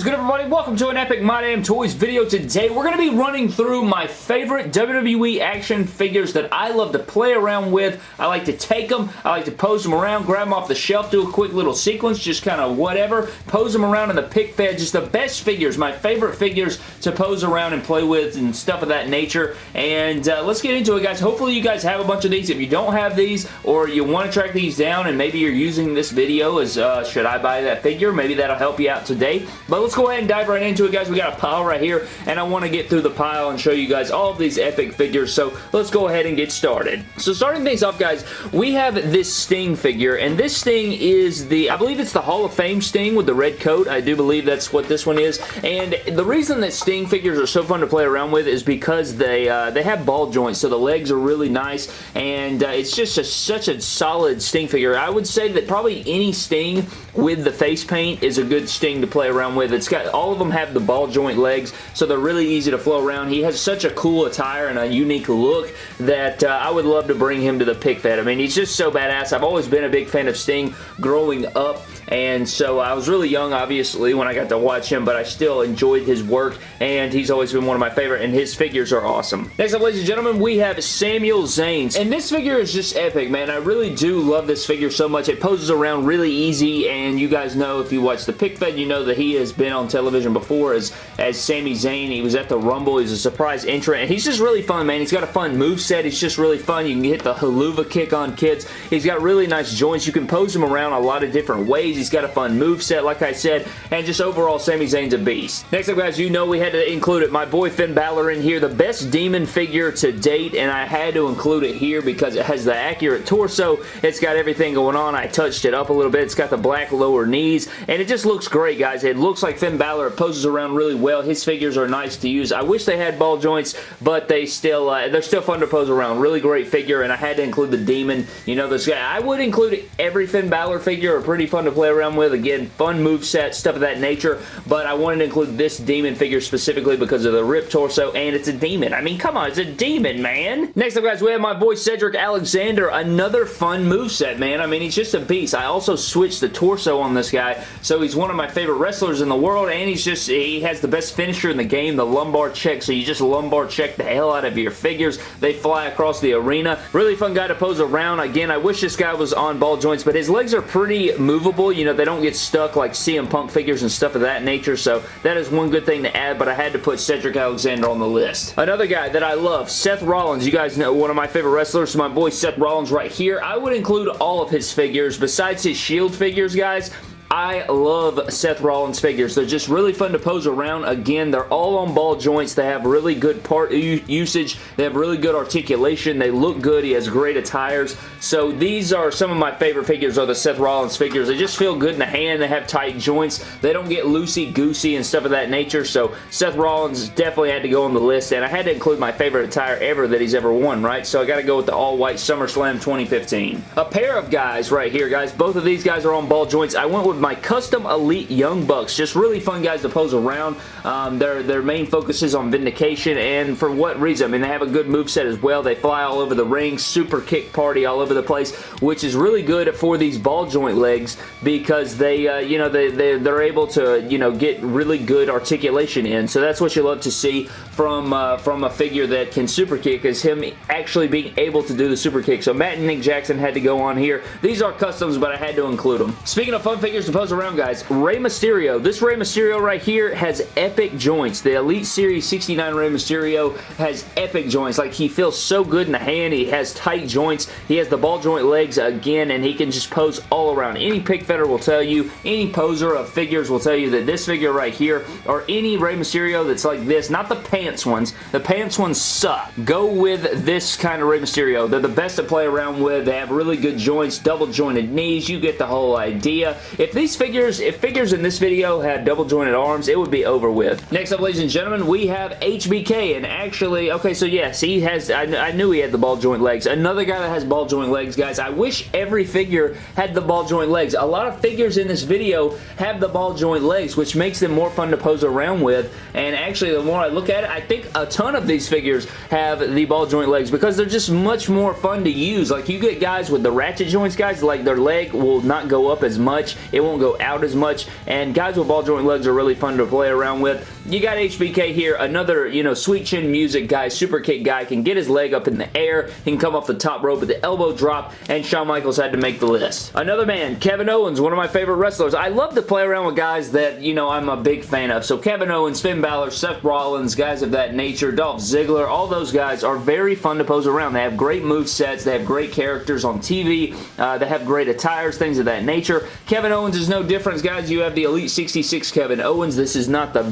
is good everybody? Welcome to an Epic My Damn Toys video. Today we're going to be running through my favorite WWE action figures that I love to play around with. I like to take them, I like to pose them around, grab them off the shelf, do a quick little sequence, just kind of whatever, pose them around in the pic fed, just the best figures, my favorite figures to pose around and play with and stuff of that nature. And uh, let's get into it guys. Hopefully you guys have a bunch of these. If you don't have these or you want to track these down and maybe you're using this video as uh, should I buy that figure, maybe that'll help you out today. But let's go ahead and dive right into it, guys. We got a pile right here, and I want to get through the pile and show you guys all of these epic figures, so let's go ahead and get started. So starting things off, guys, we have this Sting figure, and this Sting is the, I believe it's the Hall of Fame Sting with the red coat. I do believe that's what this one is, and the reason that Sting figures are so fun to play around with is because they uh, they have ball joints, so the legs are really nice, and uh, it's just a, such a solid Sting figure. I would say that probably any Sting with the face paint is a good Sting to play around with. Got all of them have the ball joint legs, so they're really easy to flow around. He has such a cool attire and a unique look that uh, I would love to bring him to the pic fed. I mean, he's just so badass. I've always been a big fan of Sting growing up, and so I was really young, obviously, when I got to watch him, but I still enjoyed his work, and he's always been one of my favorite, and his figures are awesome. Next up, ladies and gentlemen, we have Samuel Zayn, and this figure is just epic, man. I really do love this figure so much. It poses around really easy, and you guys know, if you watch the pic fed, you know that he has been on television before as, as Sami Zayn. He was at the Rumble. He's a surprise entrant, and he's just really fun, man. He's got a fun move set. He's just really fun. You can hit the Helluva Kick on kids. He's got really nice joints. You can pose him around a lot of different ways. He's got a fun move set, like I said, and just overall, Sami Zayn's a beast. Next up, guys, you know we had to include it. My boy Finn Balor in here, the best demon figure to date, and I had to include it here because it has the accurate torso. It's got everything going on. I touched it up a little bit. It's got the black lower knees, and it just looks great, guys. It looks like Finn Balor poses around really well. His figures are nice to use. I wish they had ball joints, but they still, uh, they're still fun to pose around. Really great figure, and I had to include the demon. You know, this guy. I would include every Finn Balor figure are pretty fun to play around with. Again, fun move set, stuff of that nature, but I wanted to include this demon figure specifically because of the rip torso, and it's a demon. I mean, come on, it's a demon, man. Next up, guys, we have my boy Cedric Alexander. Another fun move set, man. I mean, he's just a beast. I also switched the torso on this guy, so he's one of my favorite wrestlers in the world, and he's just, he has the best finisher in the game, the lumbar check, so you just lumbar check the hell out of your figures. They fly across the arena. Really fun guy to pose around. Again, I wish this guy was on ball joints, but his legs are pretty movable. Know, they don't get stuck like CM Punk figures and stuff of that nature, so that is one good thing to add, but I had to put Cedric Alexander on the list. Another guy that I love, Seth Rollins. You guys know one of my favorite wrestlers, so my boy Seth Rollins right here. I would include all of his figures. Besides his Shield figures, guys, I love Seth Rollins figures. They're just really fun to pose around. Again, they're all on ball joints. They have really good part usage. They have really good articulation. They look good. He has great attires. So these are some of my favorite figures are the Seth Rollins figures. They just feel good in the hand. They have tight joints. They don't get loosey-goosey and stuff of that nature. So Seth Rollins definitely had to go on the list. And I had to include my favorite attire ever that he's ever worn, right? So I got to go with the all-white SummerSlam 2015. A pair of guys right here, guys. Both of these guys are on ball joints. I went with my custom Elite Young Bucks. Just really fun guys to pose around. Um, their, their main focus is on Vindication, and for what reason? I mean, they have a good move set as well. They fly all over the ring, super kick party all over the place, which is really good for these ball joint legs because they, uh, you know, they, they, they're able to, you know, get really good articulation in. So that's what you love to see from, uh, from a figure that can super kick is him actually being able to do the super kick. So Matt and Nick Jackson had to go on here. These are customs, but I had to include them. Speaking of fun figures pose around, guys, Rey Mysterio. This Rey Mysterio right here has epic joints. The Elite Series 69 Rey Mysterio has epic joints. Like, he feels so good in the hand. He has tight joints. He has the ball joint legs again, and he can just pose all around. Any pic fedder will tell you, any poser of figures will tell you that this figure right here, or any Rey Mysterio that's like this, not the pants ones. The pants ones suck. Go with this kind of Rey Mysterio. They're the best to play around with. They have really good joints, double jointed knees. You get the whole idea. If these figures, if figures in this video had double jointed arms, it would be over with. Next up, ladies and gentlemen, we have HBK, and actually, okay, so yes, he has, I, I knew he had the ball joint legs. Another guy that has ball joint legs, guys, I wish every figure had the ball joint legs. A lot of figures in this video have the ball joint legs, which makes them more fun to pose around with, and actually, the more I look at it, I think a ton of these figures have the ball joint legs because they're just much more fun to use. Like, you get guys with the ratchet joints, guys, like their leg will not go up as much. It won't won't go out as much, and guys with ball joint legs are really fun to play around with. You got HBK here, another, you know, sweet chin music guy, super kick guy, can get his leg up in the air, he can come off the top rope with the elbow drop, and Shawn Michaels had to make the list. Another man, Kevin Owens, one of my favorite wrestlers. I love to play around with guys that, you know, I'm a big fan of. So Kevin Owens, Finn Balor, Seth Rollins, guys of that nature, Dolph Ziggler, all those guys are very fun to pose around. They have great move sets, they have great characters on TV, uh, they have great attires, things of that nature. Kevin Owens is no different, guys. You have the Elite 66 Kevin Owens. This is not the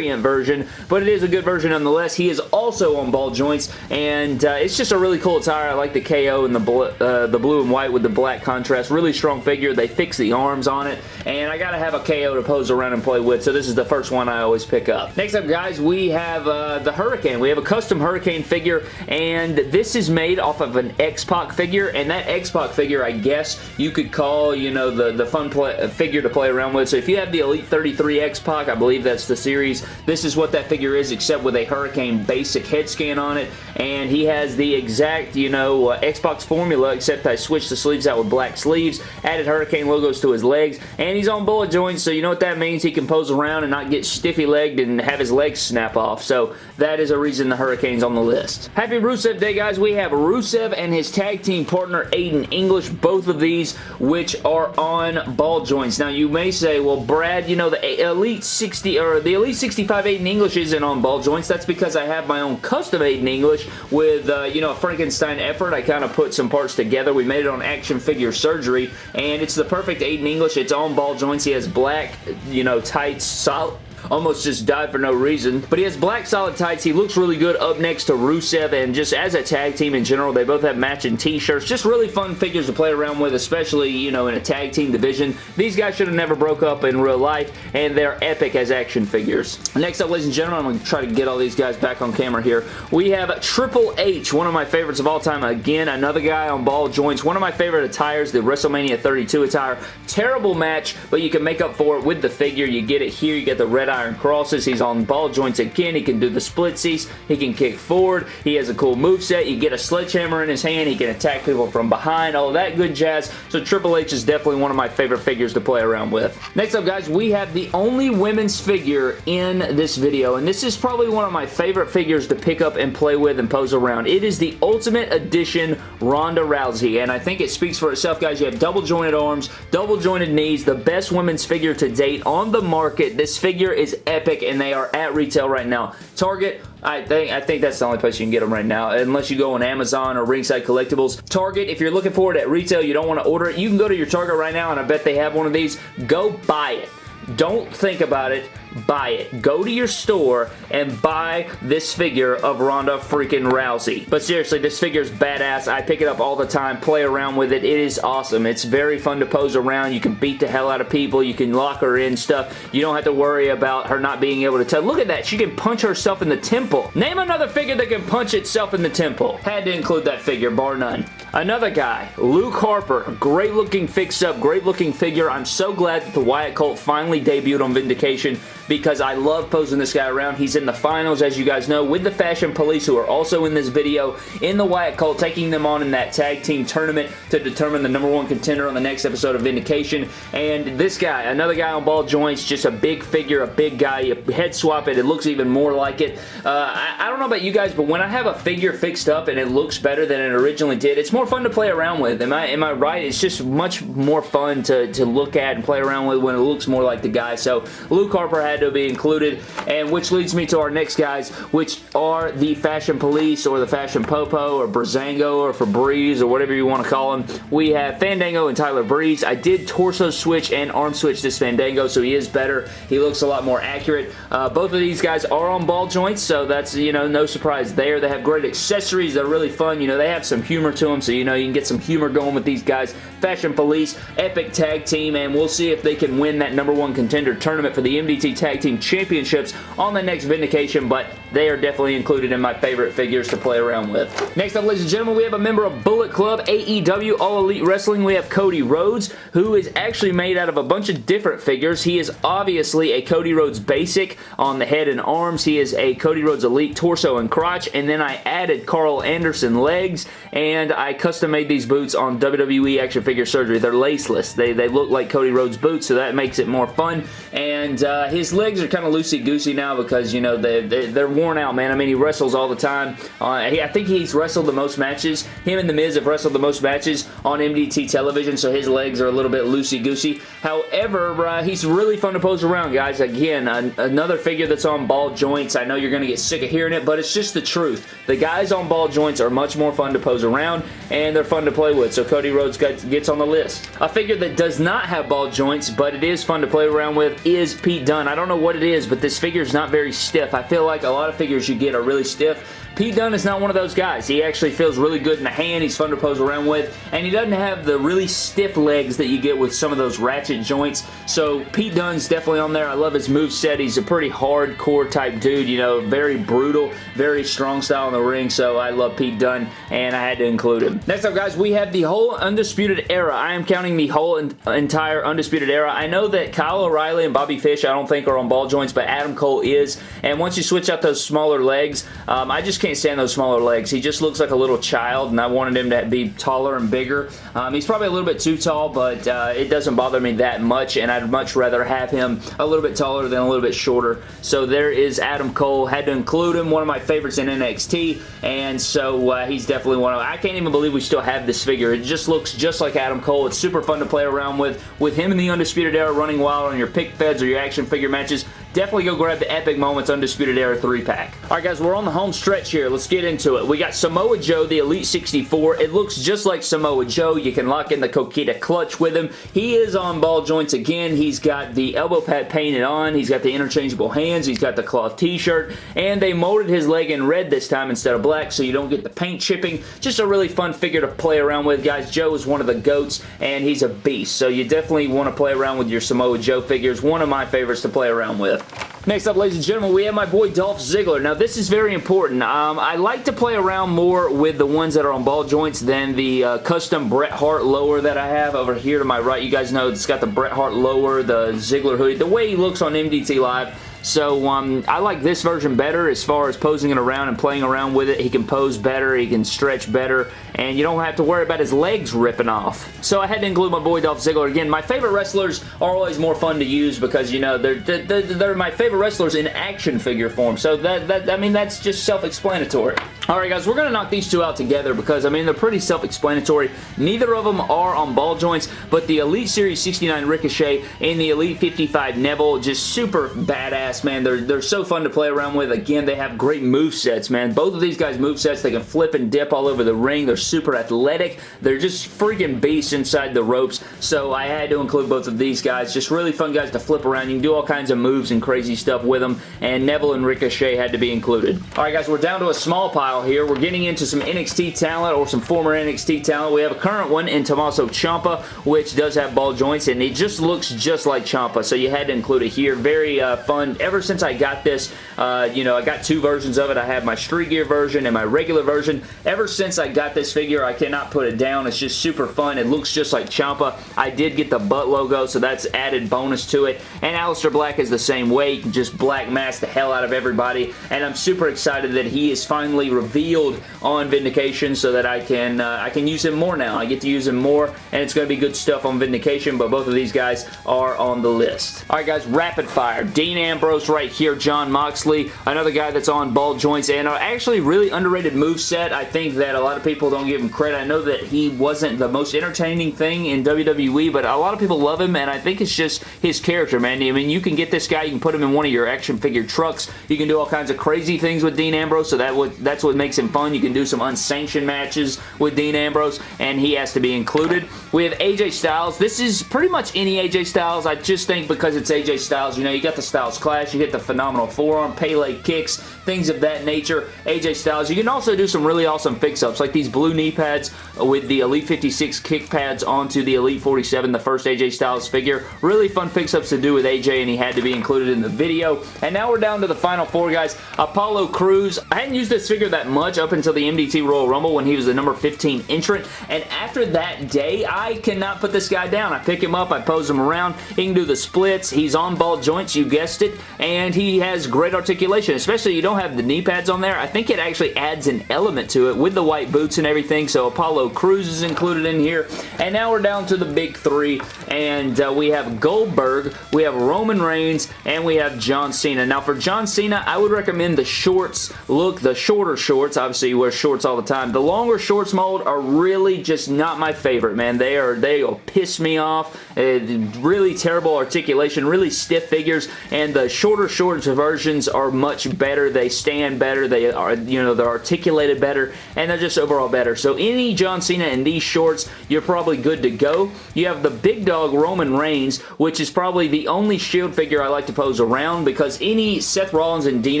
version, but it is a good version nonetheless. He is also on ball joints, and uh, it's just a really cool attire. I like the KO and the, bl uh, the blue and white with the black contrast. Really strong figure. They fix the arms on it, and I gotta have a KO to pose around and play with, so this is the first one I always pick up. Next up, guys, we have uh, the Hurricane. We have a custom Hurricane figure, and this is made off of an X-Pac figure, and that X-Pac figure, I guess you could call, you know, the, the fun figure to play around with. So if you have the Elite 33 X-Pac, I believe that's the series, this is what that figure is, except with a Hurricane basic head scan on it, and he has the exact, you know, uh, X-Pac formula, except I switched the sleeves out with black sleeves, added Hurricane logos to his legs, and he's on bullet joints, so you know what that means? He can pose around and not get stiffy-legged and have his legs snap off, so that is a reason the Hurricane's on the list. Happy Rusev Day, guys. We have Rusev and his tag team partner, Aiden English, both of these which are on ball joints. Now, you may say, well, Brad, you know, the Elite 60, or the Elite 65 Aiden English isn't on ball joints. That's because I have my own custom Aiden English with, uh, you know, a Frankenstein effort. I kind of put some parts together. We made it on Action Figure Surgery, and it's the perfect Aiden English. It's on ball joints. He has black, you know, tights, solid, almost just died for no reason. But he has black solid tights. He looks really good up next to Rusev and just as a tag team in general, they both have matching t-shirts. Just really fun figures to play around with, especially, you know, in a tag team division. These guys should have never broke up in real life and they're epic as action figures. Next up, ladies and gentlemen, I'm going to try to get all these guys back on camera here. We have Triple H, one of my favorites of all time. Again, another guy on ball joints. One of my favorite attires, the WrestleMania 32 attire. Terrible match, but you can make up for it with the figure. You get it here. You get the red iron crosses. He's on ball joints again. He can do the splitsies. He can kick forward. He has a cool move set. You get a sledgehammer in his hand. He can attack people from behind. All that good jazz. So Triple H is definitely one of my favorite figures to play around with. Next up, guys, we have the only women's figure in this video, and this is probably one of my favorite figures to pick up and play with and pose around. It is the Ultimate Edition Ronda Rousey, and I think it speaks for itself, guys. You have double jointed arms, double jointed knees, the best women's figure to date on the market. This figure is epic, and they are at retail right now. Target, I think I think that's the only place you can get them right now, unless you go on Amazon or Ringside Collectibles. Target, if you're looking for it at retail, you don't want to order it, you can go to your Target right now, and I bet they have one of these. Go buy it. Don't think about it buy it. Go to your store and buy this figure of Ronda freaking Rousey. But seriously, this figure is badass. I pick it up all the time, play around with it. It is awesome. It's very fun to pose around. You can beat the hell out of people. You can lock her in stuff. You don't have to worry about her not being able to tell. Look at that. She can punch herself in the temple. Name another figure that can punch itself in the temple. Had to include that figure, bar none. Another guy, Luke Harper. Great looking fix-up, great looking figure. I'm so glad that the Wyatt Cult finally debuted on Vindication because I love posing this guy around. He's in the finals, as you guys know, with the Fashion Police, who are also in this video, in the Wyatt Cult, taking them on in that tag team tournament to determine the number one contender on the next episode of Vindication. And this guy, another guy on ball joints, just a big figure, a big guy. You head swap it, it looks even more like it. Uh, I, I don't know about you guys, but when I have a figure fixed up and it looks better than it originally did, it's more fun to play around with. Am I, am I right? It's just much more fun to, to look at and play around with when it looks more like the guy. So Luke Harper had to be included, and which leads me to our next guys, which are the Fashion Police or the Fashion Popo or Breezango or Febreze or whatever you want to call them. We have Fandango and Tyler Breeze. I did torso switch and arm switch this Fandango, so he is better. He looks a lot more accurate. Uh, both of these guys are on ball joints, so that's, you know, no surprise there. They have great accessories. They're really fun. You know, they have some humor to them, so, you know, you can get some humor going with these guys. Fashion Police, epic tag team, and we'll see if they can win that number one contender tournament for the MDT Tag Team Championships on the next Vindication, but they are definitely included in my favorite figures to play around with. Next up, ladies and gentlemen, we have a member of Bullet Club, AEW, All Elite Wrestling. We have Cody Rhodes, who is actually made out of a bunch of different figures. He is obviously a Cody Rhodes basic on the head and arms. He is a Cody Rhodes Elite torso and crotch, and then I added Karl Anderson legs, and I custom made these boots on WWE Action Figure Surgery. They're laceless. They, they look like Cody Rhodes boots, so that makes it more fun, and uh, his legs are kind of loosey-goosey now because, you know, they, they, they're worn out, man. I mean, he wrestles all the time. Uh, he, I think he's wrestled the most matches. Him and The Miz have wrestled the most matches on MDT television, so his legs are a little bit loosey-goosey. However, uh, he's really fun to pose around, guys. Again, an another figure that's on ball joints. I know you're going to get sick of hearing it, but it's just the truth. The guys on ball joints are much more fun to pose around, and they're fun to play with, so Cody Rhodes gets on the list. A figure that does not have ball joints, but it is fun to play around with, is Pete Dunne. I don't know what it is, but this figure is not very stiff. I feel like a lot of figures you get are really stiff, Pete Dunne is not one of those guys. He actually feels really good in the hand. He's fun to pose around with, and he doesn't have the really stiff legs that you get with some of those ratchet joints. So Pete Dunne's definitely on there. I love his move set. He's a pretty hardcore type dude, you know, very brutal, very strong style in the ring, so I love Pete Dunne, and I had to include him. Next up, guys, we have the whole Undisputed Era. I am counting the whole entire Undisputed Era. I know that Kyle O'Reilly and Bobby Fish, I don't think are on ball joints, but Adam Cole is, and once you switch out those smaller legs, um, I just can't can't stand those smaller legs. He just looks like a little child, and I wanted him to be taller and bigger. Um, he's probably a little bit too tall, but uh, it doesn't bother me that much, and I'd much rather have him a little bit taller than a little bit shorter. So there is Adam Cole. Had to include him. One of my favorites in NXT, and so uh, he's definitely one of I can't even believe we still have this figure. It just looks just like Adam Cole. It's super fun to play around with. With him in the Undisputed Era running wild on your pic feds or your action figure matches, definitely go grab the Epic Moments Undisputed Era 3-pack. Alright guys, we're on the home stretch here. Let's get into it. We got Samoa Joe, the Elite 64. It looks just like Samoa Joe. You can lock in the Coquina clutch with him. He is on ball joints again. He's got the elbow pad painted on. He's got the interchangeable hands. He's got the cloth t-shirt. And they molded his leg in red this time instead of black so you don't get the paint chipping. Just a really fun figure to play around with, guys. Joe is one of the GOATs and he's a beast. So you definitely want to play around with your Samoa Joe figures. One of my favorites to play around with. Next up, ladies and gentlemen, we have my boy Dolph Ziggler. Now, this is very important. Um, I like to play around more with the ones that are on ball joints than the uh, custom Bret Hart lower that I have over here to my right. You guys know it's got the Bret Hart lower, the Ziggler hoodie. The way he looks on MDT Live so um, I like this version better as far as posing it around and playing around with it. He can pose better, he can stretch better, and you don't have to worry about his legs ripping off. So I had to include my boy Dolph Ziggler. Again, my favorite wrestlers are always more fun to use because, you know, they're, they're, they're my favorite wrestlers in action figure form. So that, that I mean, that's just self-explanatory. Alright guys, we're going to knock these two out together because, I mean, they're pretty self-explanatory. Neither of them are on ball joints, but the Elite Series 69 Ricochet and the Elite 55 Neville, just super badass, man. They're, they're so fun to play around with. Again, they have great move sets, man. Both of these guys' move sets, they can flip and dip all over the ring. They're super athletic. They're just freaking beasts inside the ropes, so I had to include both of these guys. Just really fun guys to flip around. You can do all kinds of moves and crazy stuff with them, and Neville and Ricochet had to be included. Alright guys, we're down to a small pile here. We're getting into some NXT talent or some former NXT talent. We have a current one in Tommaso Ciampa, which does have ball joints, and it just looks just like Ciampa, so you had to include it here. Very uh, fun. Ever since I got this, uh, you know, I got two versions of it. I have my Street Gear version and my regular version. Ever since I got this figure, I cannot put it down. It's just super fun. It looks just like Ciampa. I did get the butt logo, so that's added bonus to it. And Aleister Black is the same way. Just Black Mass the hell out of everybody, and I'm super excited that he is finally revealed on Vindication so that I can uh, I can use him more now. I get to use him more and it's going to be good stuff on Vindication but both of these guys are on the list. Alright guys, rapid fire. Dean Ambrose right here, Jon Moxley, another guy that's on ball joints and actually really underrated move set. I think that a lot of people don't give him credit. I know that he wasn't the most entertaining thing in WWE but a lot of people love him and I think it's just his character, man. I mean, you can get this guy, you can put him in one of your action figure trucks. You can do all kinds of crazy things with Dean Ambrose so that what, that's what makes him fun fun. You can do some unsanctioned matches with Dean Ambrose, and he has to be included. We have AJ Styles. This is pretty much any AJ Styles. I just think because it's AJ Styles, you know, you got the Styles Clash, you get the phenomenal forearm, Pele kicks, things of that nature. AJ Styles. You can also do some really awesome fix-ups, like these blue knee pads with the Elite 56 kick pads onto the Elite 47, the first AJ Styles figure. Really fun fix-ups to do with AJ, and he had to be included in the video. And now we're down to the final four, guys. Apollo Crews. I hadn't used this figure that much up until the MDT Royal Rumble when he was the number 15 entrant, and after that day, I cannot put this guy down. I pick him up, I pose him around, he can do the splits, he's on ball joints, you guessed it, and he has great articulation, especially you don't have the knee pads on there. I think it actually adds an element to it with the white boots and everything, so Apollo Crews is included in here, and now we're down to the big three, and uh, we have Goldberg, we have Roman Reigns, and we have John Cena. Now for John Cena, I would recommend the shorts look, the shorter shorts, obviously you wear shorts all the time. The longer shorts mold are really just not my favorite, man. They are, they will piss me off. Uh, really terrible articulation, really stiff figures, and the shorter shorts versions are much better. They stand better. They are, you know, they're articulated better, and they're just overall better. So any John Cena in these shorts, you're probably good to go. You have the big dog Roman Reigns, which is probably the only Shield figure I like to pose around because any Seth Rollins and Dean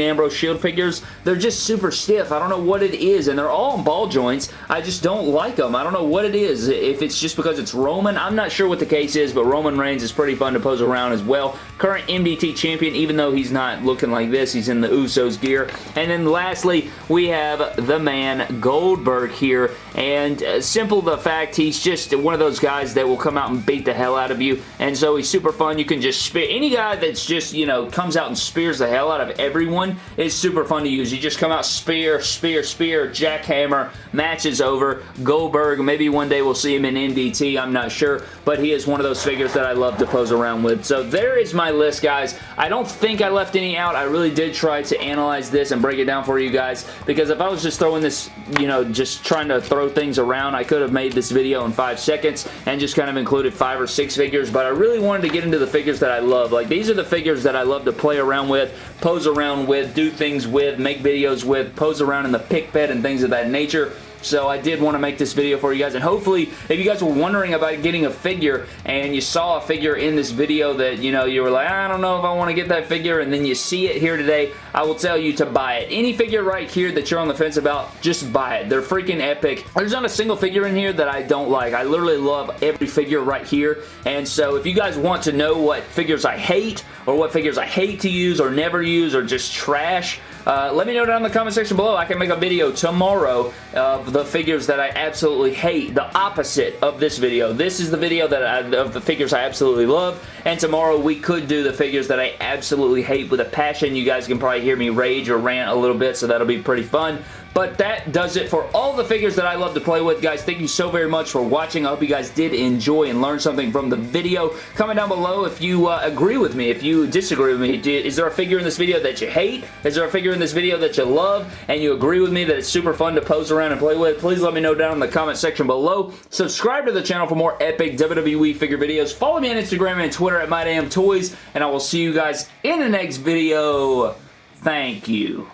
Ambrose Shield figures, they're just super stiff. I don't know what it is, and they're all ball joints. I just don't like them. I don't know what it is. If it's just because it's Roman, I'm not sure what the case is, but Roman Reigns is pretty fun to pose around as well. Current MDT champion, even though he's not looking like this, he's in the Usos gear. And then lastly, we have the man Goldberg here, and uh, simple the fact he's just one of those guys that will come out and beat the hell out of you, and so he's super fun. You can just spear, any guy that's just, you know, comes out and spears the hell out of everyone is super fun to use. You just come out, spear, spear, spear, jackhammer, match is over. Goldberg, maybe one day we'll see him in MDT, I'm not sure, but he is one of those figures that I love to pose around with. So there is my list, guys. I don't think I left any out. I really did try to analyze this and break it down for you guys because if I was just throwing this, you know, just trying to throw things around, I could have made this video in five seconds and just kind of included five or six figures, but I really wanted to get into the figures that I love. Like, these are the figures that I love to play around with, pose around with, do things with, make videos with, pose around in the pic fed and things of that nature. So I did want to make this video for you guys and hopefully if you guys were wondering about getting a figure and you saw a figure in this video that you know you were like I don't know if I want to get that figure and then you see it here today I will tell you to buy it. Any figure right here that you're on the fence about just buy it. They're freaking epic. There's not a single figure in here that I don't like. I literally love every figure right here and so if you guys want to know what figures I hate or what figures I hate to use or never use or just trash uh, let me know down in the comment section below. I can make a video tomorrow of the figures that I absolutely hate. The opposite of this video. This is the video that I, of the figures I absolutely love. And tomorrow we could do the figures that I absolutely hate with a passion. You guys can probably hear me rage or rant a little bit, so that'll be pretty fun. But that does it for all the figures that I love to play with. Guys, thank you so very much for watching. I hope you guys did enjoy and learn something from the video. Comment down below if you uh, agree with me, if you disagree with me. Is there a figure in this video that you hate? Is there a figure in this video that you love and you agree with me that it's super fun to pose around and play with? Please let me know down in the comment section below. Subscribe to the channel for more epic WWE figure videos. Follow me on Instagram and Twitter at MyDamnToys, and I will see you guys in the next video. Thank you.